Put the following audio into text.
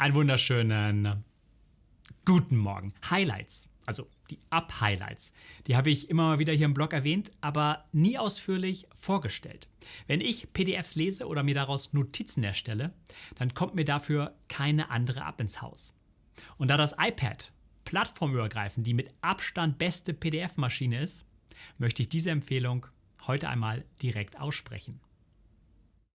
Einen wunderschönen guten Morgen. Highlights, also die Up-Highlights, die habe ich immer mal wieder hier im Blog erwähnt, aber nie ausführlich vorgestellt. Wenn ich PDFs lese oder mir daraus Notizen erstelle, dann kommt mir dafür keine andere App ins Haus. Und da das iPad plattformübergreifend die mit Abstand beste PDF-Maschine ist, möchte ich diese Empfehlung heute einmal direkt aussprechen.